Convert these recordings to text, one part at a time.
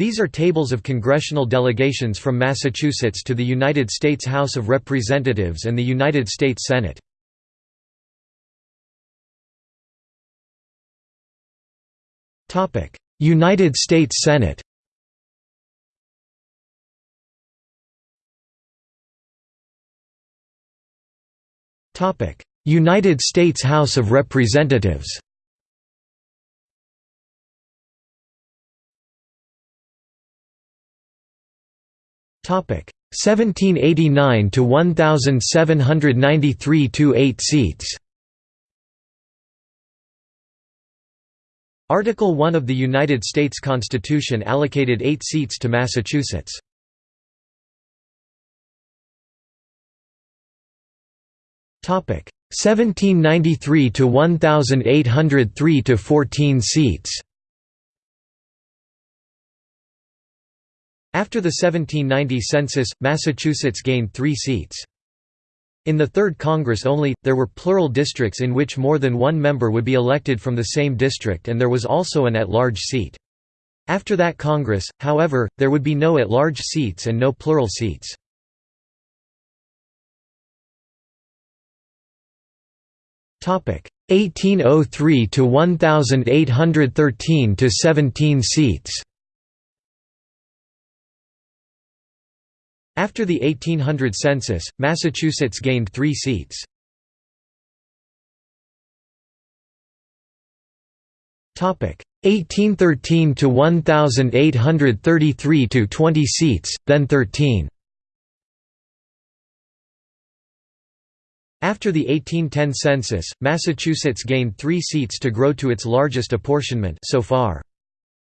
These are tables of congressional delegations from Massachusetts to the United States House of Representatives and the United States Senate. United States Senate United States House of Representatives 1789 to 1793 to 8 seats. Article 1 of the United States Constitution allocated 8 seats to Massachusetts. Topic 1793 to 1803 to 14 seats. After the 1790 census, Massachusetts gained three seats. In the Third Congress only, there were plural districts in which more than one member would be elected from the same district and there was also an at-large seat. After that Congress, however, there would be no at-large seats and no plural seats. Topic 1803 to 1813 to 17 seats. After the 1800 census, Massachusetts gained three seats. Topic 1813 to 1833 to 20 seats, then 13. After the 1810 census, Massachusetts gained three seats to grow to its largest apportionment so far.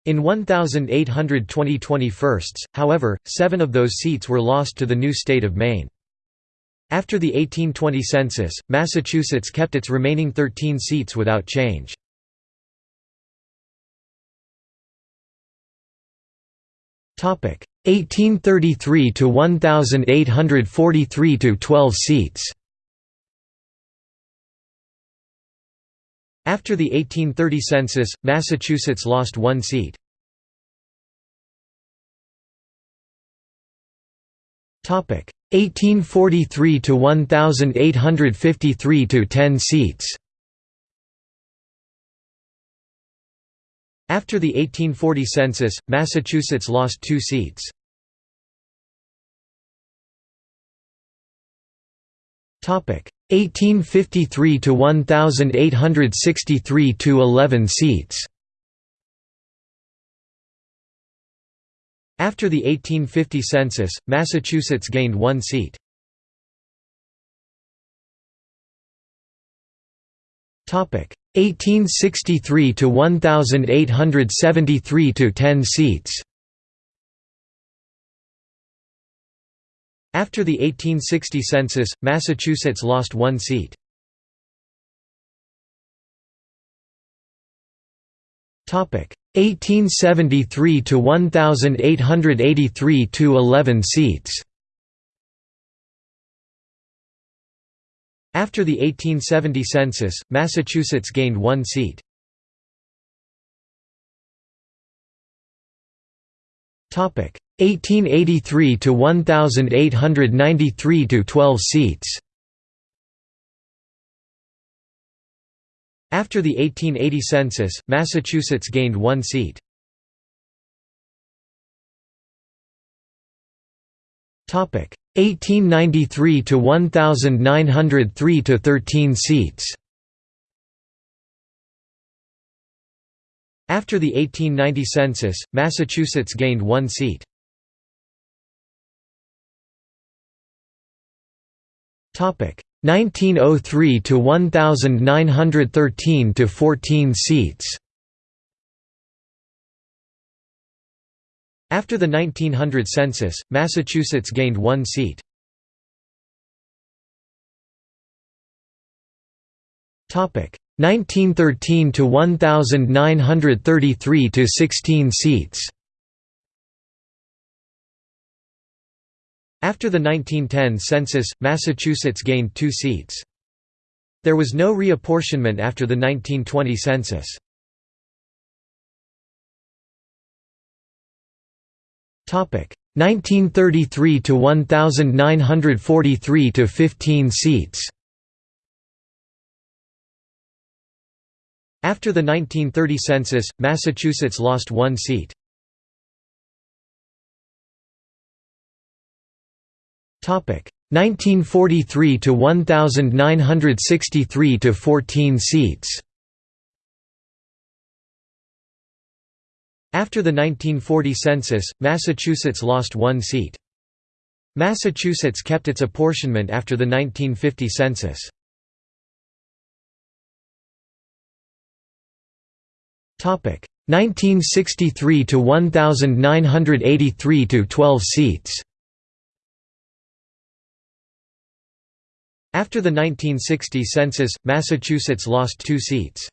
In 1,820 21sts, however, seven of those seats were lost to the new state of Maine. After the 1820 census, Massachusetts kept its remaining 13 seats without change. Topic 1833 to 1843 to 12 seats. After the 1830 census, Massachusetts lost one seat. Topic 1843 to 1853 to 10 seats. After the 1840 census, Massachusetts lost two seats. 1853 to 1863 to 11 seats. After the 1850 census, Massachusetts gained one seat. Topic 1863 to 1873 to 10 seats. After the 1860 census, Massachusetts lost one seat. Topic 1873 to 1883 to 11 seats. After the 1870 census, Massachusetts gained one seat. Topic 1883 to 1893 to 12 seats. After the 1880 census, Massachusetts gained one seat. Topic 1893 to 1903 to 13 seats. After the 1890 census, Massachusetts gained one seat. 1903 to 1913 to 14 seats. After the 1900 census, Massachusetts gained one seat. Topic 1913 to 1933 to 16 seats. After the 1910 census, Massachusetts gained two seats. There was no reapportionment after the 1920 census. Topic 1933 to 1943 to 15 seats. After the 1930 census, Massachusetts lost one seat. 1943 to 1963 to 14 seats. After the 1940 census, Massachusetts lost one seat. Massachusetts kept its apportionment after the 1950 census. Topic 1963 to 1983 to 12 seats. After the 1960 census, Massachusetts lost two seats.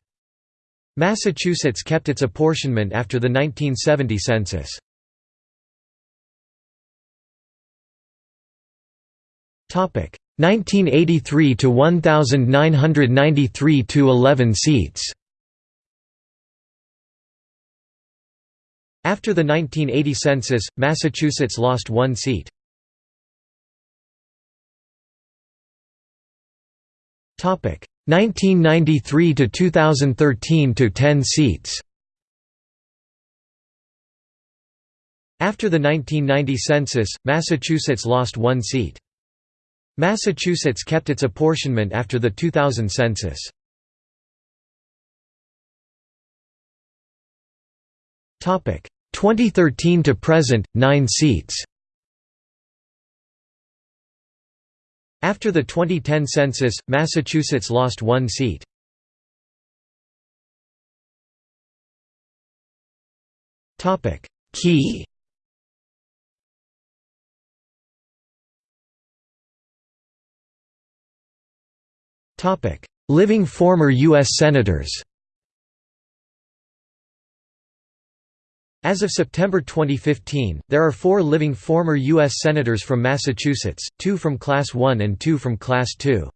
Massachusetts kept its apportionment after the 1970 census. Topic 1983 to 1993 to 11 seats. After the 1980 census, Massachusetts lost one seat. Topic 1993 to 2013 to 10 seats. After the 1990 census, Massachusetts lost one seat. Massachusetts kept its apportionment after the 2000 census. Topic 2013 to present 9 seats. After the 2010 census, Massachusetts lost one seat. Key Living former U.S. Senators As of September 2015, there are four living former U.S. Senators from Massachusetts, two from Class 1 and two from Class 2.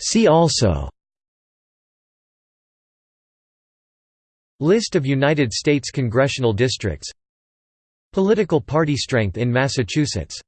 See also List of United States congressional districts Political party strength in Massachusetts